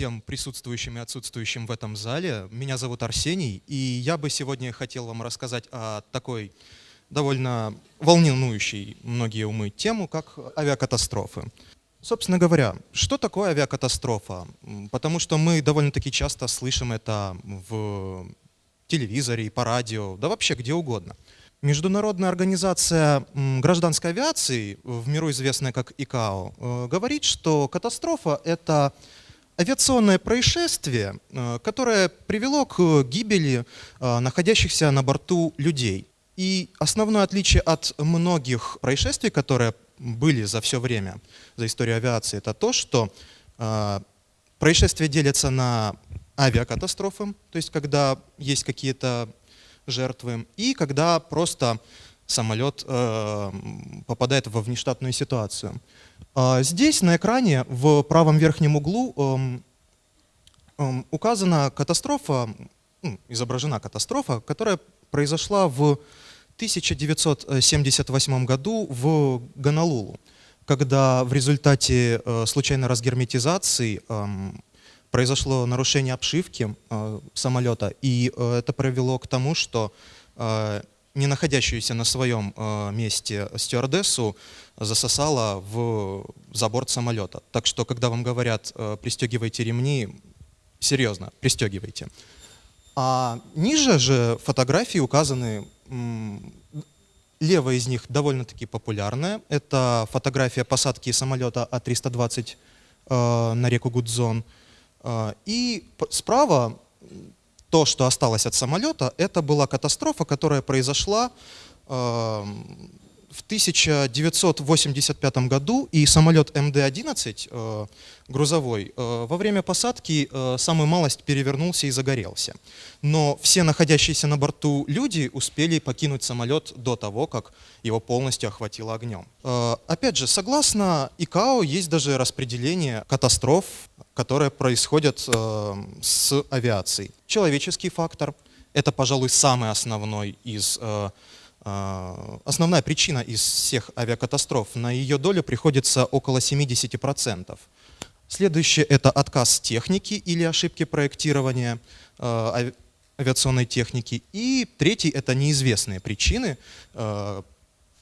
всем присутствующим и отсутствующим в этом зале. Меня зовут Арсений, и я бы сегодня хотел вам рассказать о такой довольно волнующей многие умы тему, как авиакатастрофы. Собственно говоря, что такое авиакатастрофа? Потому что мы довольно-таки часто слышим это в телевизоре и по радио, да вообще где угодно. Международная организация гражданской авиации, в миру известная как ИКАО, э, говорит, что катастрофа — это авиационное происшествие, э, которое привело к гибели э, находящихся на борту людей. И основное отличие от многих происшествий, которые были за все время, за историю авиации, это то, что э, происшествия делятся на авиакатастрофы, то есть когда есть какие-то жертвы, и когда просто самолет э, попадает во внештатную ситуацию. Э, здесь на экране в правом верхнем углу э, указана катастрофа, изображена катастрофа, которая произошла в 1978 году в Гонолулу, когда в результате э, случайной разгерметизации э, произошло нарушение обшивки э, самолета, и э, это привело к тому, что не находящуюся на своем э, месте стюардессу засосало в за борт самолета. Так что, когда вам говорят э, «пристегивайте ремни», серьезно, пристегивайте. А ниже же фотографии указаны Левая из них довольно-таки популярная. Это фотография посадки самолета А-320 э, на реку Гудзон. И справа то, что осталось от самолета, это была катастрофа, которая произошла э, в 1985 году и самолет МД-11 э, грузовой э, во время посадки э, самую малость перевернулся и загорелся. Но все находящиеся на борту люди успели покинуть самолет до того, как его полностью охватило огнем. Опять же, согласно ИКАО есть даже распределение катастроф, которые происходят с авиацией. Человеческий фактор – это, пожалуй, самый основной из основная причина из всех авиакатастроф. На ее долю приходится около 70%. Следующее – это отказ техники или ошибки проектирования а, авиационной техники. И третий – это неизвестные причины. А,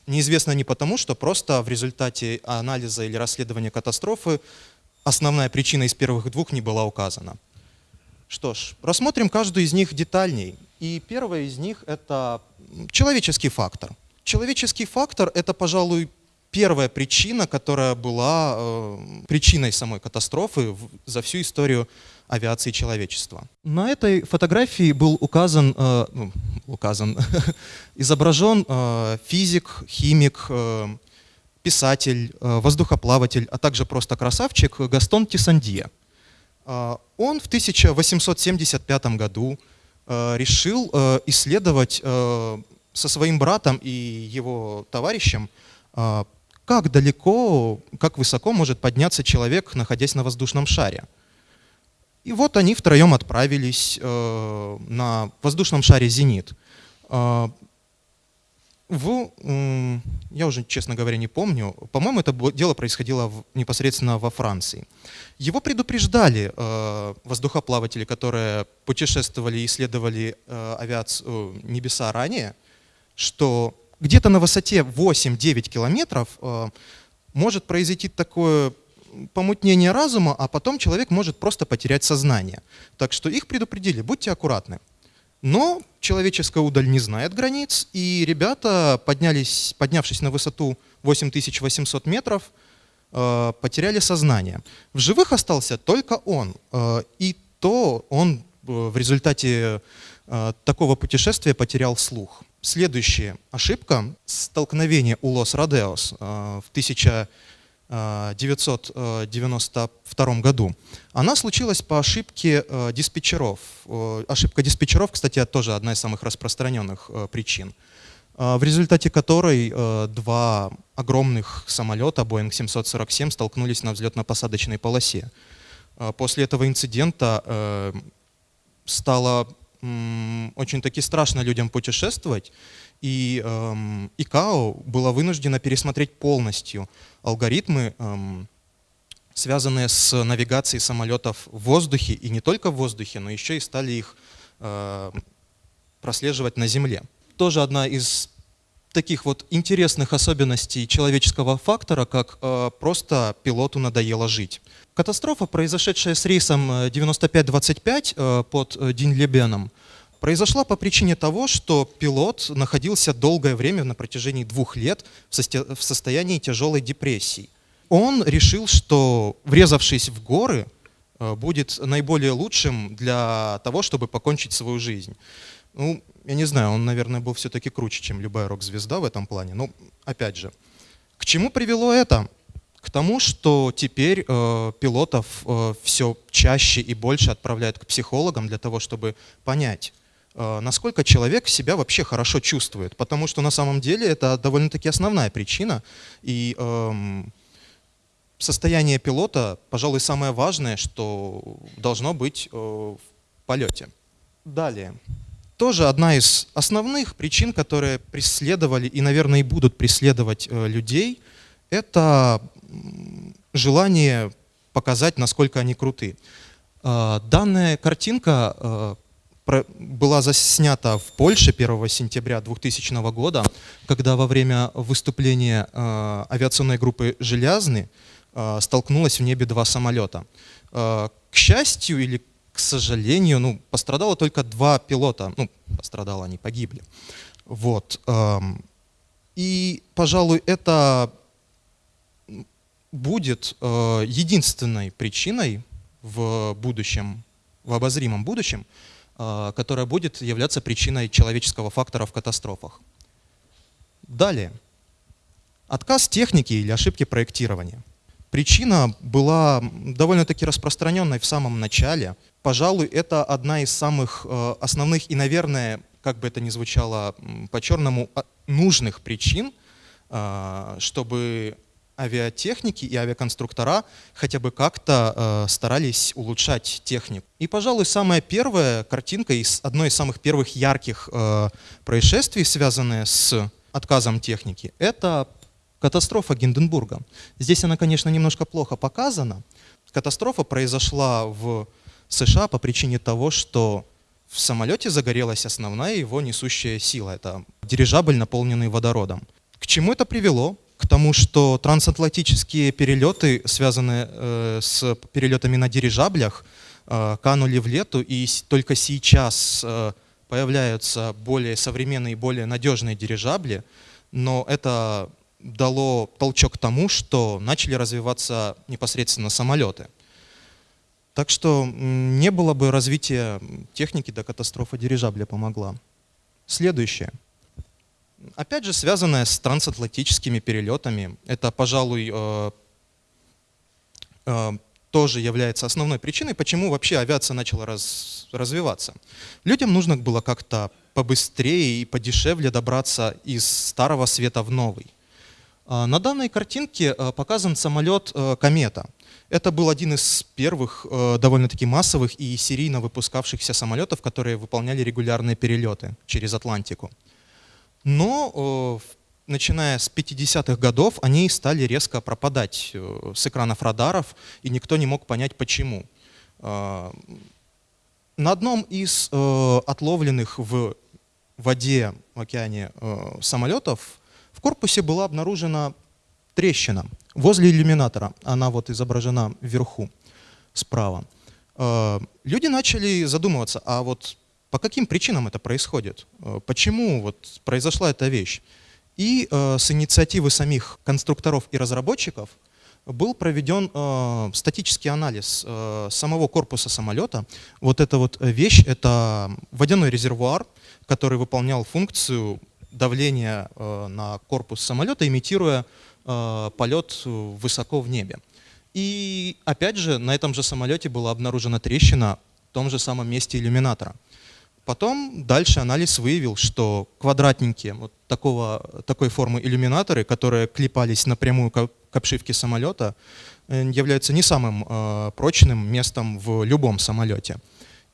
неизвестно не потому, что просто в результате анализа или расследования катастрофы основная причина из первых двух не была указана. Что ж, рассмотрим каждую из них детальней. И первая из них – это человеческий фактор. Человеческий фактор – это, пожалуй, первая причина, которая была э, причиной самой катастрофы в, за всю историю авиации человечества. На этой фотографии был указан, э, ну, указан изображен э, физик, химик, э, писатель, э, воздухоплаватель, а также просто красавчик Гастон Тисандье. Э, он в 1875 году решил э, исследовать э, со своим братом и его товарищем, как далеко, как высоко может подняться человек, находясь на воздушном шаре. И вот они втроем отправились на воздушном шаре «Зенит» в, я уже, честно говоря, не помню, по-моему, это дело происходило в, непосредственно во Франции. Его предупреждали э, воздухоплаватели, которые путешествовали и исследовали э, авиацию, э, небеса ранее, что где-то на высоте 8-9 километров э, может произойти такое помутнение разума, а потом человек может просто потерять сознание. Так что их предупредили, будьте аккуратны. Но человеческая удаль не знает границ, и ребята, поднялись, поднявшись на высоту 8800 метров, э, потеряли сознание. В живых остался только он, э, и то он э, в результате такого путешествия потерял слух. Следующая ошибка – столкновение у Лос-Родеос в 1000 1992 году. Она случилась по ошибке э, диспетчеров. Э, ошибка диспетчеров, кстати, тоже одна из самых распространенных э, причин, в результате которой два огромных самолета Boeing 747 столкнулись на взлетно-посадочной полосе. После этого инцидента стало очень-таки страшно людям путешествовать, и эм, ИКАО была вынуждена пересмотреть полностью алгоритмы эм, связанные с навигацией самолетов в воздухе, и не только в воздухе, но еще и стали их прослеживать на Земле. Тоже одна из таких вот интересных особенностей человеческого фактора, как э, просто пилоту надоело жить. Катастрофа, произошедшая с рейсом 9525 э, под э, Динлебеном, произошла по причине того, что пилот находился долгое время, на протяжении двух лет, в состоянии тяжелой депрессии. Он решил, что врезавшись в горы, э, будет наиболее лучшим для того, чтобы покончить свою жизнь. Ну, я не знаю, он, наверное, был все-таки круче, чем любая рок-звезда в этом плане. Но, опять же, к чему привело это? К тому, что теперь э, пилотов э, все чаще и больше отправляют к психологам для того, чтобы понять, насколько человек себя вообще хорошо чувствует. Потому что на самом деле это довольно-таки основная причина. И э, состояние пилота, пожалуй, самое важное, что должно быть э, в полете. Далее тоже одна из основных причин, которые преследовали и, наверное, и будут преследовать э, людей, это желание показать, насколько они круты. Э, данная картинка э, была заснята в Польше 1 сентября 2000 года, когда во время выступления авиационной группы «Железный» столкнулось в небе два самолета. К счастью или к сожалению, ну, пострадало только два пилота. Ну, пострадало, они погибли. Вот. Эм, и, пожалуй, это будет э, единственной причиной в будущем, в обозримом будущем, э, которая будет являться причиной человеческого фактора в катастрофах. Далее. Отказ техники или ошибки проектирования. Причина была довольно-таки распространенной в самом начале. Пожалуй, это одна из самых э, основных и, наверное, как бы это ни звучало по-черному, а, нужных причин, э, чтобы авиатехники и авиаконструктора хотя бы как-то э, старались улучшать технику. И, пожалуй, самая первая картинка из одной из самых первых ярких происшествий, связанная с отказом техники, это Катастрофа Гинденбурга. Здесь она, конечно, немножко плохо показана. Катастрофа произошла в США по причине того, что в самолете загорелась основная его несущая сила. Это дирижабль, наполненный водородом. К чему это привело? К тому, что трансатлантические перелеты, связанные э, с перелетами на дирижаблях, э, канули в лету, и только сейчас э, появляются более современные, более надежные дирижабли, но это дало толчок тому, что начали развиваться непосредственно самолеты. Так что не было бы развития техники, до катастрофа дирижабля помогла. Следующее. Опять же, связанное с трансатлантическими перелетами. Это, пожалуй, э, э, тоже является основной причиной, почему вообще авиация начала раз, развиваться. Людям нужно было как-то побыстрее и подешевле добраться из старого света в новый. А, на данной картинке показан самолет «Комета». Это был один из первых довольно-таки массовых и серийно выпускавшихся самолетов, которые выполняли регулярные перелеты через Атлантику. Но начиная с 50-х годов они стали резко пропадать с экранов радаров, и никто не мог понять почему. На одном из отловленных в воде, в океане самолетов в корпусе была обнаружена трещина возле иллюминатора. Она вот изображена вверху, справа. Э, люди начали задумываться, а вот по каким причинам это происходит? Э, почему вот произошла эта вещь? И э, с инициативы самих конструкторов и разработчиков был проведен э, статический анализ э, самого корпуса самолета. Вот эта вот вещь — это водяной резервуар, который выполнял функцию давление э, на корпус самолета, имитируя э, полет высоко в небе. И опять же, на этом же самолете была обнаружена трещина в том же самом месте иллюминатора. Потом дальше анализ выявил, что квадратненькие вот такого, такой формы иллюминаторы, которые клепались напрямую к обшивке самолета, э, являются не самым прочным местом в любом самолете.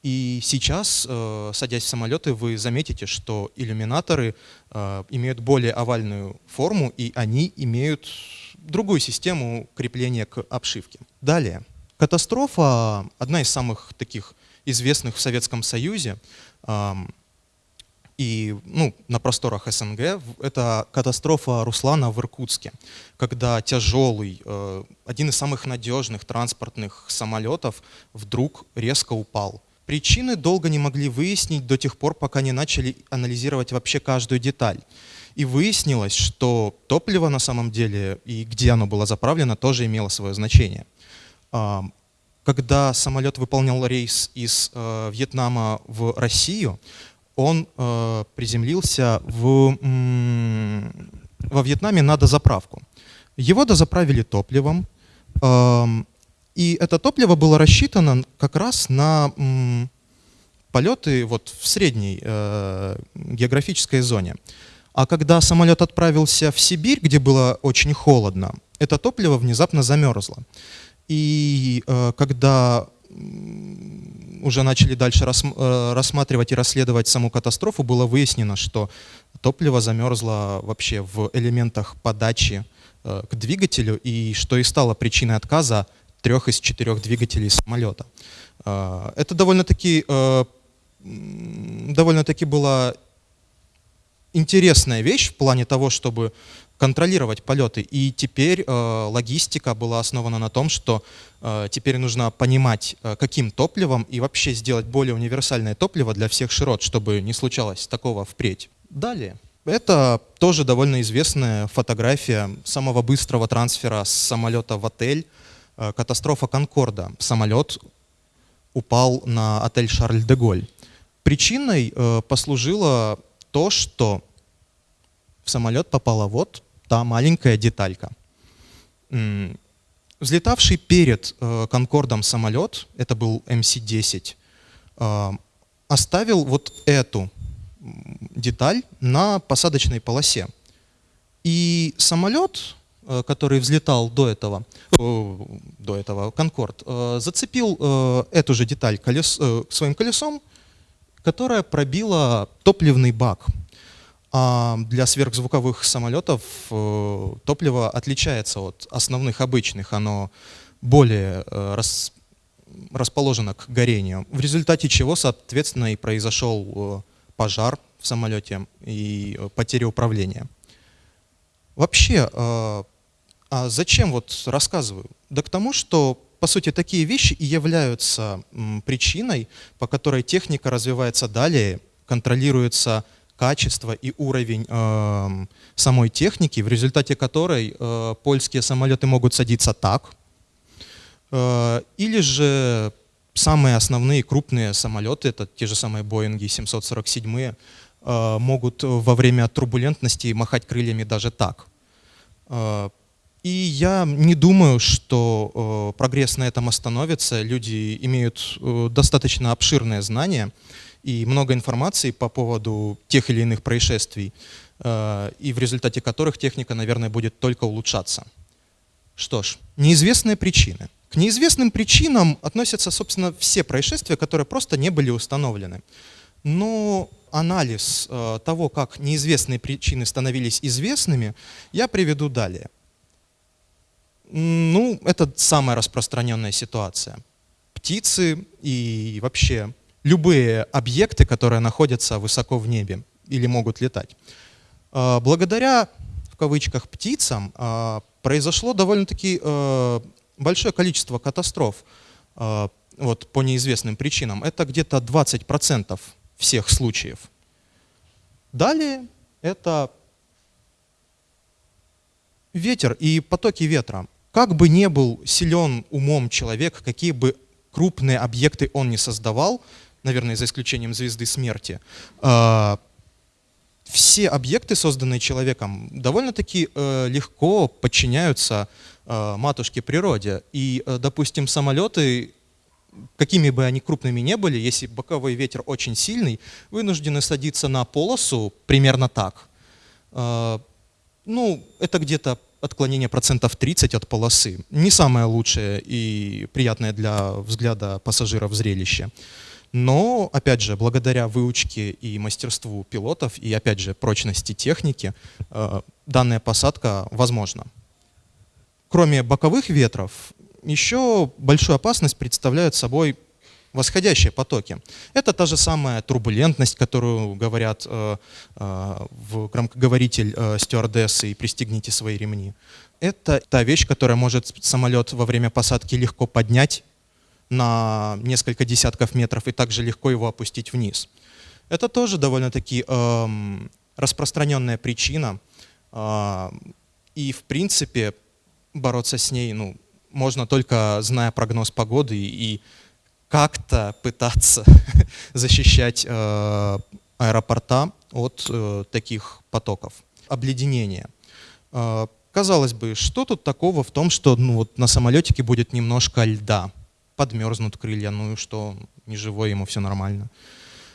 И сейчас, э, садясь в самолеты, вы заметите, что иллюминаторы э, имеют более овальную форму, и они имеют другую систему крепления к обшивке. Далее. Катастрофа, одна из самых таких известных в Советском Союзе, и ну, на просторах СНГ это катастрофа Руслана в Иркутске, когда тяжелый, э, один из самых надежных транспортных самолетов вдруг резко упал. Причины долго не могли выяснить до тех пор, пока не начали анализировать вообще каждую деталь. И выяснилось, что топливо на самом деле и где оно было заправлено тоже имело свое значение. Когда самолет выполнял рейс из э, Вьетнама в Россию, он э, приземлился в, во Вьетнаме на дозаправку. Его дозаправили топливом, э, и это топливо было рассчитано как раз на полеты вот в средней э, географической зоне. А когда самолет отправился в Сибирь, где было очень холодно, это топливо внезапно замерзло. И э, когда уже начали дальше э, рассматривать и расследовать саму катастрофу, было выяснено, что топливо замерзло вообще в элементах подачи э, к двигателю, и что и стало причиной отказа трех из четырех двигателей самолета. Это довольно-таки довольно-таки была интересная вещь в плане того, чтобы контролировать полеты. И теперь э, логистика была основана на том, что э, теперь нужно понимать, э, каким топливом и вообще сделать более универсальное топливо для всех широт, чтобы не случалось такого впредь. Далее. Это тоже довольно известная фотография самого быстрого трансфера с самолета в отель. Э, катастрофа Конкорда. Самолет упал на отель Шарль-де-Голь. Причиной э, послужило то, что в самолет попала вот та маленькая деталька. Взлетавший перед э, Конкордом самолет, это был МС-10, э, оставил вот эту деталь на посадочной полосе. И самолет, э, который взлетал до этого, до этого Конкорд, зацепил эту же деталь колес, своим колесом, которая пробила топливный бак для сверхзвуковых самолетов э, топливо отличается от основных обычных, оно более э, рас, расположено к горению, в результате чего, соответственно, и произошел э, пожар в самолете и потеря управления. Вообще, а зачем вот рассказываю? Да к тому, что, по сути, такие вещи и являются причиной, по которой техника развивается далее, контролируется качество и уровень э, самой техники, в результате которой э, польские самолеты могут садиться так, э, или же самые основные крупные самолеты, это те же самые Боинги 747, э, могут во время турбулентности махать крыльями даже так. Э, и я не думаю, что э, прогресс на этом остановится. Люди имеют э, достаточно обширное знание и много информации по поводу тех или иных происшествий, э, и в результате которых техника, наверное, будет только улучшаться. Что ж, неизвестные причины. К неизвестным причинам относятся, собственно, все происшествия, которые просто не были установлены. Но анализ э, того, как неизвестные причины становились известными, я приведу далее. Ну, это самая распространенная ситуация. Птицы и вообще любые объекты, которые находятся высоко в небе или могут летать. А, благодаря, в кавычках, птицам а, произошло довольно-таки э, большое количество катастроф а, вот, по неизвестным причинам. Это где-то 20% всех случаев. Далее это ветер и потоки ветра. Как бы не был силен умом человек, какие бы крупные объекты он не создавал, наверное, за исключением звезды смерти, а, все объекты, созданные человеком, довольно-таки э, легко подчиняются э, матушке природе. И, э, допустим, самолеты, какими бы они крупными не были, если боковой ветер очень сильный, вынуждены садиться на полосу примерно так. Ну, это где-то отклонение процентов 30 от полосы. Не самое лучшее и приятное для взгляда пассажиров зрелище. Но, опять же, благодаря выучке и мастерству пилотов, и, опять же, прочности техники, э, данная посадка возможна. кроме боковых ветров, еще большую опасность представляют собой восходящие потоки. Это та же самая турбулентность, которую говорят э, э, в громкоговоритель э, стюардессы и «пристегните свои ремни». Это та вещь, которая может самолет во время посадки легко поднять на несколько десятков метров и также легко его опустить вниз. Это тоже довольно-таки э, распространенная причина. Э, и, в принципе, бороться с ней ну, можно только зная прогноз погоды и как-то пытаться защищать э, аэропорта от э, таких потоков. Обледенение. Э, казалось бы, что тут такого в том, что ну, вот на самолетике будет немножко льда, подмерзнут крылья, ну и что, не живой ему все нормально.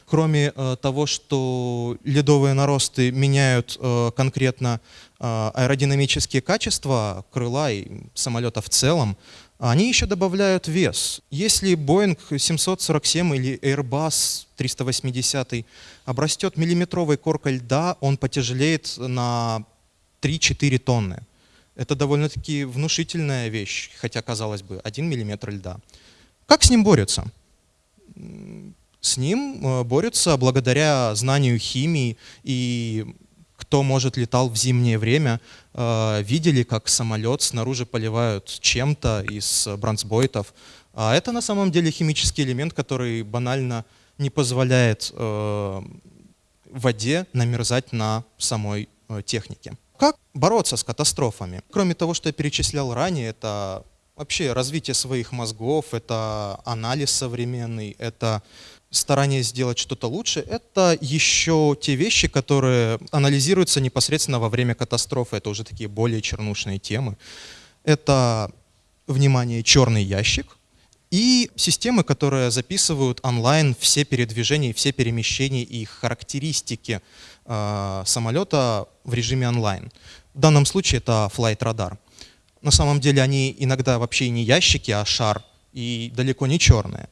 Кроме э, того, что ледовые наросты меняют э, конкретно э, аэродинамические качества крыла и самолета в целом, они еще добавляют вес. Если Boeing 747 или Airbus 380 обрастет миллиметровой коркой льда, он потяжелеет на 3-4 тонны. Это довольно-таки внушительная вещь, хотя, казалось бы, 1 миллиметр льда. Как с ним борются? С ним э, борются благодаря знанию химии и кто, может, летал в зимнее время, э, видели, как самолет снаружи поливают чем-то из бронзбойтов. А это на самом деле химический элемент, который банально не позволяет э, воде намерзать на самой технике. Как бороться с катастрофами? Кроме того, что я перечислял ранее, это вообще развитие своих мозгов, это анализ современный, это старание сделать что-то лучше, это еще те вещи, которые анализируются непосредственно во время катастрофы. Это уже такие более чернушные темы. Это, внимание, черный ящик и системы, которые записывают онлайн все передвижения, все перемещения и характеристики э, самолета в режиме онлайн. В данном случае это Flight Radar. На самом деле они иногда вообще не ящики, а шар, и далеко не черные.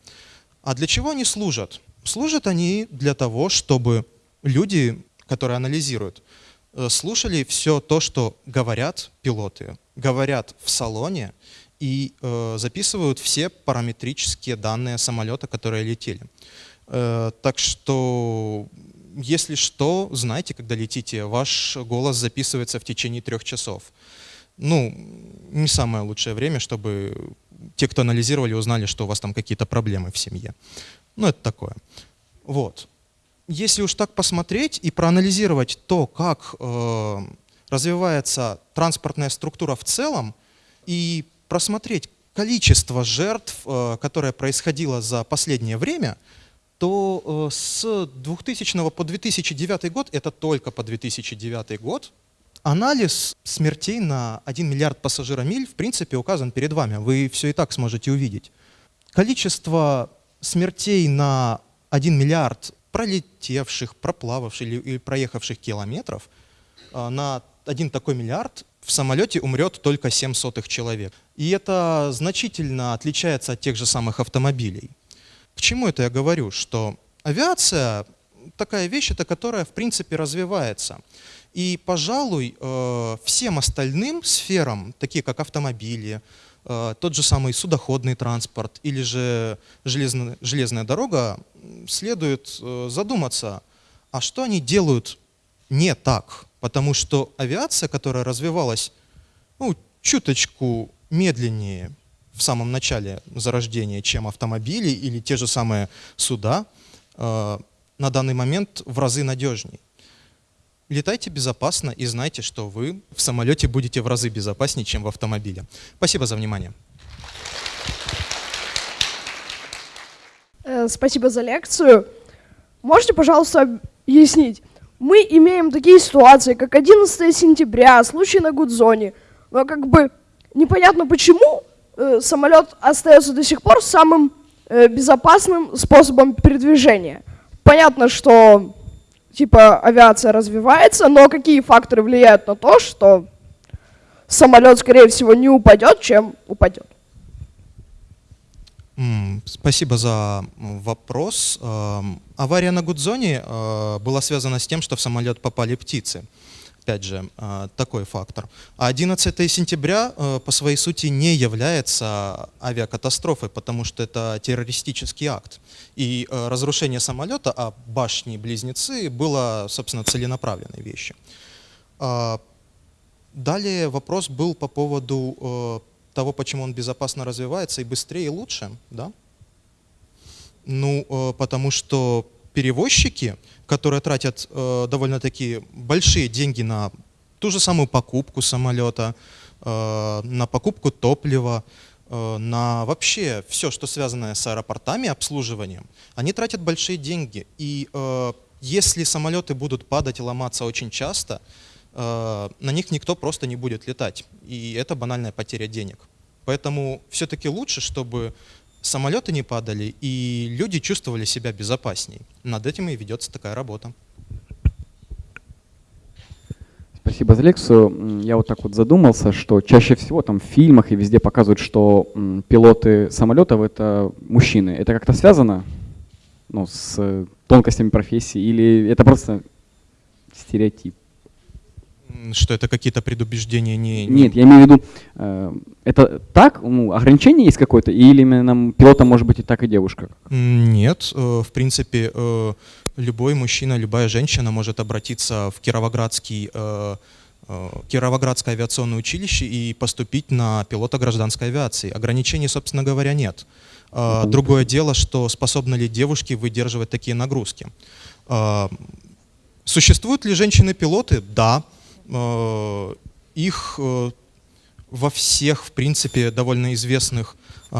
А для чего они служат? Служат они для того, чтобы люди, которые анализируют, э, слушали все то, что говорят пилоты, говорят в салоне и э, записывают все параметрические данные самолета, которые летели. Э, так что, если что, знайте, когда летите, ваш голос записывается в течение трех часов. Ну, не самое лучшее время, чтобы те, кто анализировали, узнали, что у вас там какие-то проблемы в семье. Ну, это такое. Вот. Если уж так посмотреть и проанализировать то, как э, развивается транспортная структура в целом, и просмотреть количество жертв, э, которое происходило за последнее время, то э, с 2000 по 2009 год, это только по 2009 год, Анализ смертей на 1 миллиард пассажиромиль в принципе указан перед вами. Вы все и так сможете увидеть. Количество смертей на 1 миллиард пролетевших, проплававших или проехавших километров а, на один такой миллиард в самолете умрет только 7 сотых человек. И это значительно отличается от тех же самых автомобилей. К чему это я говорю? Что авиация такая вещь, это которая в принципе развивается. И, пожалуй, э, всем остальным сферам, такие как автомобили, э, тот же самый судоходный транспорт или же железная, железная дорога, следует э, задуматься, а что они делают не так? Потому что авиация, которая развивалась ну, чуточку медленнее в самом начале зарождения, чем автомобили или те же самые суда, на данный момент в разы надежнее. Летайте безопасно и знайте, что вы в самолете будете в разы безопаснее, чем в автомобиле. Спасибо за внимание. Э, спасибо за лекцию. Можете, пожалуйста, объяснить? Мы имеем такие ситуации, как 11 сентября, случай на Гудзоне, но как бы непонятно почему э, самолет остается до сих пор самым э, безопасным способом передвижения. Понятно, что типа авиация развивается, но какие факторы влияют на то, что самолет, скорее всего, не упадет, чем упадет? Спасибо за вопрос. Эм, авария на Гудзоне э, была связана с тем, что в самолет попали птицы. Опять же, э, такой фактор. А 11 сентября э, по своей сути не является авиакатастрофой, потому что это террористический акт. И э, разрушение самолета, а башни-близнецы, было, собственно, целенаправленной вещью. А, далее вопрос был по поводу того, почему он безопасно развивается и быстрее, и лучше. Да? Ну, потому что перевозчики, которые тратят э, довольно-таки большие деньги на ту же самую покупку самолета, э, на покупку топлива, э, на вообще все, что связано с аэропортами, обслуживанием, они тратят большие деньги. И э, если самолеты будут падать и ломаться очень часто, э, на них никто просто не будет летать. И это банальная потеря денег. Поэтому все-таки лучше, чтобы самолеты не падали, и люди чувствовали себя безопасней. Над этим и ведется такая работа. Спасибо за лекцию. Я вот так вот задумался, что чаще всего там в фильмах и везде показывают, что пилоты самолетов это мужчины. Это как-то связано ну, с тонкостями профессии или это просто стереотип? Что это какие-то предубеждения не... Нет, я имею в виду, э, это так, ну, ограничение есть какое-то, или именно пилотом может быть и так, и девушка? Нет, э, в принципе, э, любой мужчина, любая женщина может обратиться в Кировоградский э, э, Кировоградское авиационное училище и поступить на пилота гражданской авиации. Ограничений, собственно говоря, нет. Э, другое дело, что способны ли девушки выдерживать такие нагрузки. Существуют ли женщины-пилоты? Да. Э, их э, во всех, в принципе, довольно известных э,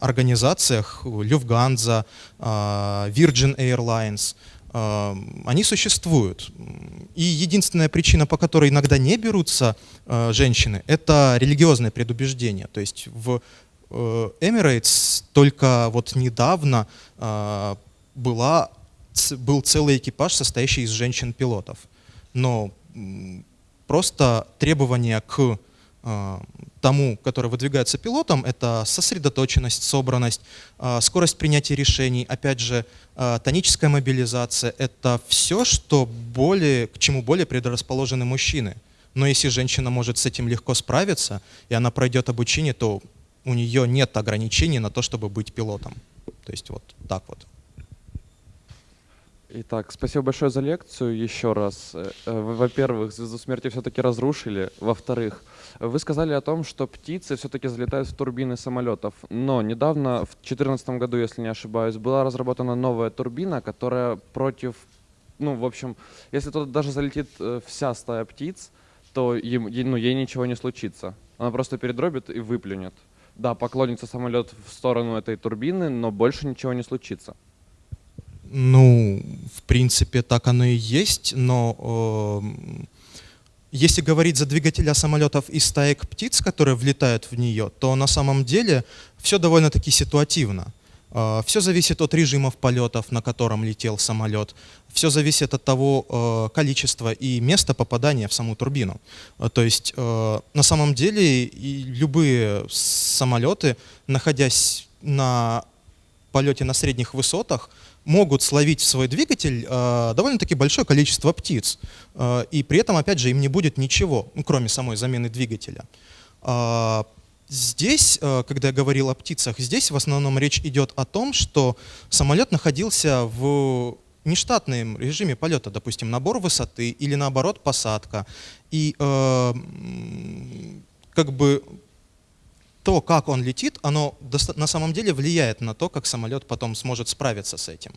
организациях, Люфганза, Virgin Airlines, они существуют. И единственная причина, по которой иногда не берутся женщины, это религиозное предубеждение. То есть в Emirates только вот недавно была, был целый экипаж, состоящий из женщин-пилотов. Но Просто требования к э, тому, который выдвигается пилотом, это сосредоточенность, собранность, э, скорость принятия решений, опять же, э, тоническая мобилизация. Это все, что более, к чему более предрасположены мужчины. Но если женщина может с этим легко справиться, и она пройдет обучение, то у нее нет ограничений на то, чтобы быть пилотом. То есть вот так вот. Итак, спасибо большое за лекцию еще раз. Э, э, во-первых, звезду смерти все-таки разрушили. Во-вторых, вы сказали о том, что птицы все-таки залетают в турбины самолетов. Но недавно, в 2014 году, если не ошибаюсь, была разработана новая турбина, которая против... Ну, в общем, если туда даже залетит э, вся стая птиц, то им, ну, ей ничего не случится. Она просто передробит и выплюнет. Да, поклонится самолет в сторону этой турбины, но больше ничего не случится. Ну, в принципе, так оно и есть, но э, если говорить за двигателя самолетов и стаек птиц, которые влетают в нее, то на самом деле все довольно-таки ситуативно. Э, все зависит от режимов полетов, на котором летел самолет. Все зависит от того э, количества и места попадания в саму турбину. Э, то есть э, на самом деле и любые самолеты, находясь на полете на средних высотах, могут словить в свой двигатель э, довольно-таки большое количество птиц. Э, и при этом, опять же, им не будет ничего, ну, кроме самой замены двигателя. Э, здесь, э, когда я говорил о птицах, здесь в основном речь идет о том, что самолет находился в нештатном режиме полета, допустим, набор высоты или наоборот посадка. И э, как бы то, как он летит, оно на самом деле влияет на то, как самолет потом сможет справиться с этим.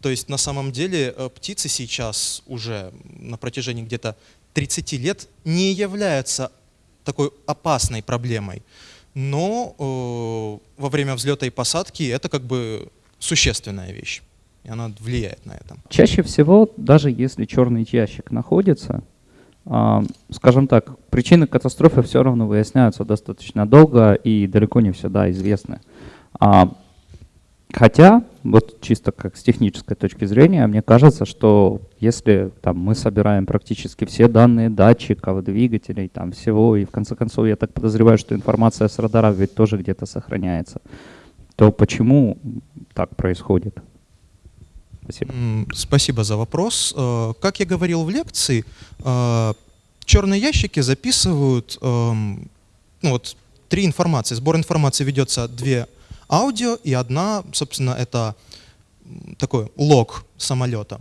То есть на самом деле э, птицы сейчас уже на протяжении где-то 30 лет не являются такой опасной проблемой. Но э, во время взлета и посадки это как бы существенная вещь. И она влияет на это. Чаще всего, даже если черный ящик находится, скажем так, причины катастрофы все равно выясняются достаточно долго и далеко не всегда известны. А, хотя, вот чисто как с технической точки зрения, мне кажется, что если там, мы собираем практически все данные датчиков, двигателей, там всего, и в конце концов я так подозреваю, что информация с радара ведь тоже где-то сохраняется, то почему так происходит? Спасибо. Спасибо за вопрос. Э, как я говорил в лекции, э, черные ящики записывают эм, ну, вот, три информации. Сбор информации ведется две аудио и одна, собственно, это такой лог самолета.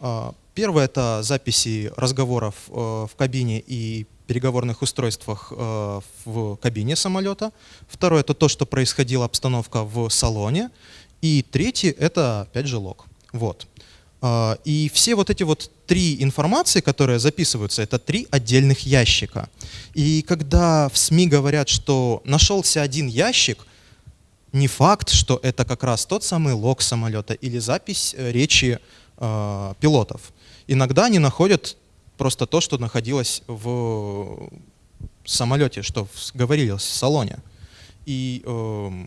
А, первое — это записи разговоров э, в кабине и переговорных устройствах э, в кабине самолета. Второе — это то, что происходила обстановка в салоне. И третье — это, опять же, лог. Вот. А, и все вот эти вот три информации, которые записываются, это три отдельных ящика. И когда в СМИ говорят, что нашелся один ящик, не факт, что это как раз тот самый лог самолета или запись э, речи э, пилотов. Иногда они находят просто то, что находилось в самолете, что говорилось в салоне. И э,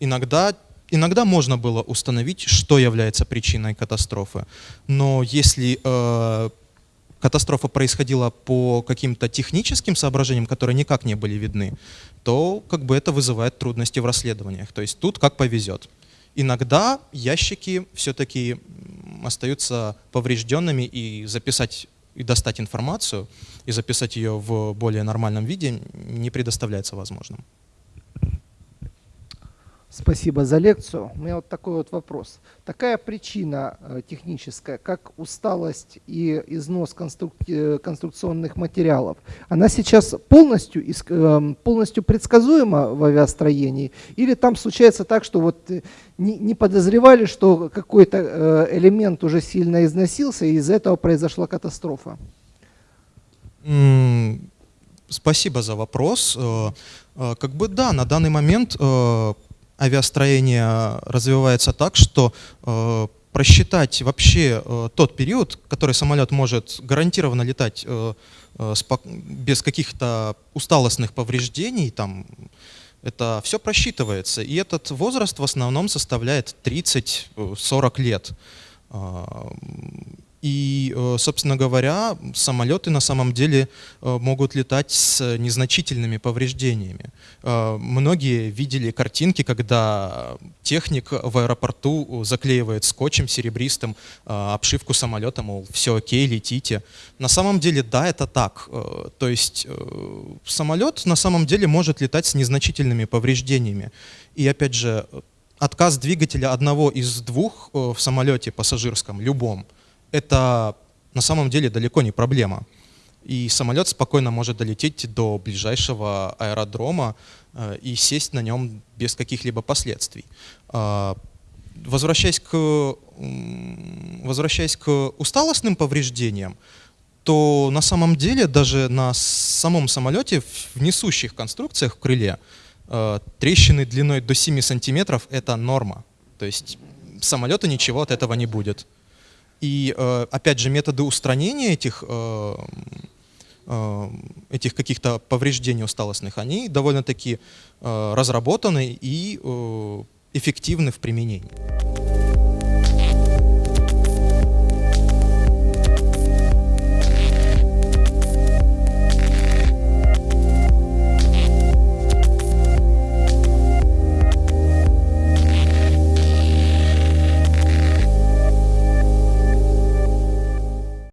иногда иногда можно было установить, что является причиной катастрофы. Но если э, катастрофа происходила по каким-то техническим соображениям, которые никак не были видны, то как бы это вызывает трудности в расследованиях. То есть тут как повезет. Иногда ящики все-таки остаются поврежденными и записать и достать информацию и записать ее в более нормальном виде не предоставляется возможным. Спасибо за лекцию. У меня вот такой вот вопрос. Такая причина э, техническая, как усталость и износ конструк... Э, конструкционных материалов, она сейчас полностью, э, полностью предсказуема в авиастроении? Или там случается так, что вот не, не подозревали, что какой-то элемент уже сильно износился, и из-за этого произошла катастрофа? Спасибо за вопрос. Как бы да, на данный момент авиастроение развивается так, что э, просчитать вообще э, тот период, который самолет может гарантированно летать э, без каких-то усталостных повреждений, там, это все просчитывается. И этот возраст в основном составляет 30-40 лет. И, э, собственно говоря, самолеты на самом деле э, могут летать с незначительными повреждениями. Э, многие видели картинки, когда техник в аэропорту заклеивает скотчем серебристым обшивку самолета, мол, все окей, летите. На самом деле, да, это так. То есть самолет на самом деле может летать с незначительными повреждениями. И опять же, отказ двигателя одного из двух в самолете пассажирском, любом, это на самом деле далеко не проблема. И самолет спокойно может долететь до ближайшего аэродрома э, и сесть на нем без каких-либо последствий. Э, возвращаясь к, возвращаясь к усталостным повреждениям, то на самом деле даже на самом самолете в несущих конструкциях в крыле э, трещины длиной до 7 сантиметров — это норма. То есть самолету ничего от этого не будет. И, э, опять же, методы устранения этих, э, э, этих каких-то повреждений усталостных, они довольно-таки разработаны и эффективны в применении.